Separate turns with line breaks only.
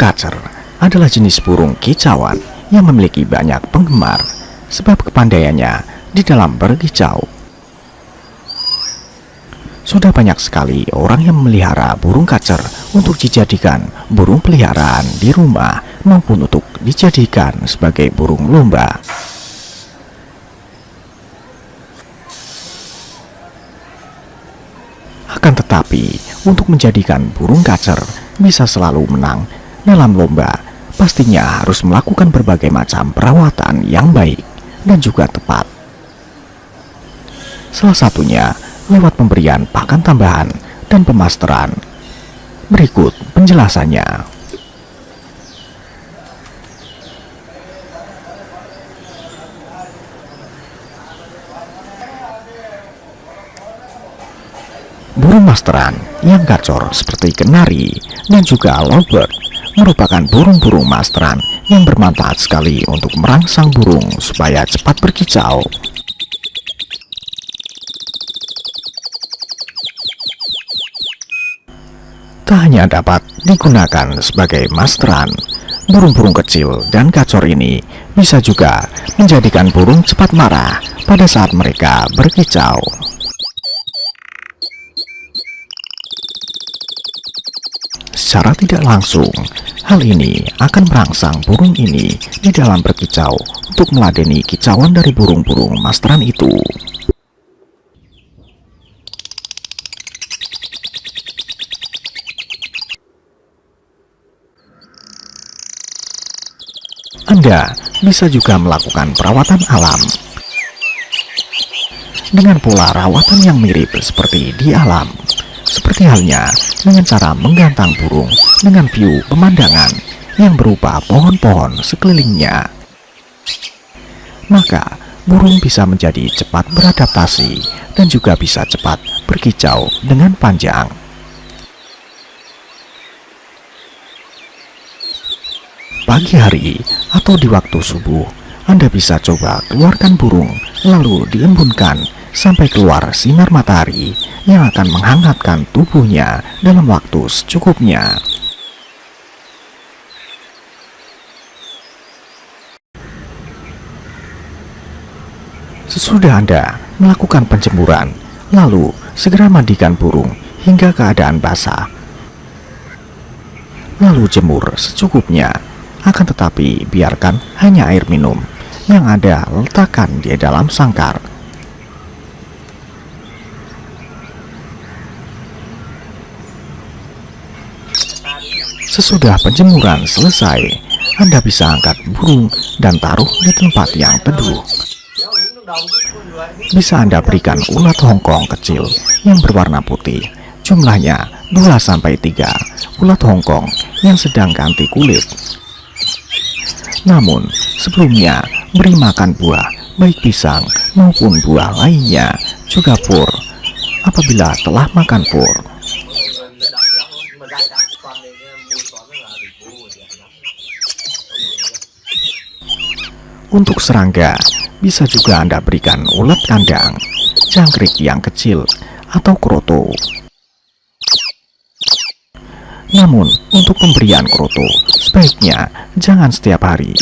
kacer adalah jenis burung kicauan yang memiliki banyak penggemar sebab kepandaiannya di dalam berkicau. Sudah banyak sekali orang yang memelihara burung kacer untuk dijadikan burung peliharaan di rumah maupun untuk dijadikan sebagai burung lomba. Akan tetapi, untuk menjadikan burung kacer bisa selalu menang dalam lomba, pastinya harus melakukan berbagai macam perawatan yang baik dan juga tepat. Salah satunya lewat pemberian pakan tambahan dan pemasteran. Berikut penjelasannya. Burung masteran yang gacor seperti kenari dan juga lovebird merupakan burung-burung masteran yang bermanfaat sekali untuk merangsang burung supaya cepat berkicau. Tak hanya dapat digunakan sebagai masteran, burung-burung kecil dan gacor ini bisa juga menjadikan burung cepat marah pada saat mereka berkicau. Secara tidak langsung, hal ini akan merangsang burung ini di dalam berkicau untuk meladeni kicauan dari burung-burung masteran itu. Anda bisa juga melakukan perawatan alam. Dengan pola rawatan yang mirip seperti di alam seperti halnya dengan cara menggantang burung dengan view pemandangan yang berupa pohon-pohon sekelilingnya. Maka, burung bisa menjadi cepat beradaptasi dan juga bisa cepat berkicau dengan panjang. Pagi hari atau di waktu subuh, Anda bisa coba keluarkan burung lalu diembunkan sampai keluar sinar matahari yang akan menghangatkan tubuhnya dalam waktu secukupnya. Sesudah Anda melakukan penjemuran, lalu segera mandikan burung hingga keadaan basah. Lalu jemur secukupnya, akan tetapi biarkan hanya air minum yang ada letakkan di dalam sangkar Sesudah penjemuran selesai, Anda bisa angkat burung dan taruh di tempat yang teduh. Bisa Anda berikan ulat hongkong kecil yang berwarna putih, jumlahnya 2-3 ulat hongkong yang sedang ganti kulit. Namun, sebelumnya beri makan buah, baik pisang maupun buah lainnya, juga pur. Apabila telah makan pur, Untuk serangga, bisa juga Anda berikan ulat kandang, jangkrik yang kecil, atau kroto. Namun, untuk pemberian kroto, sebaiknya jangan setiap hari,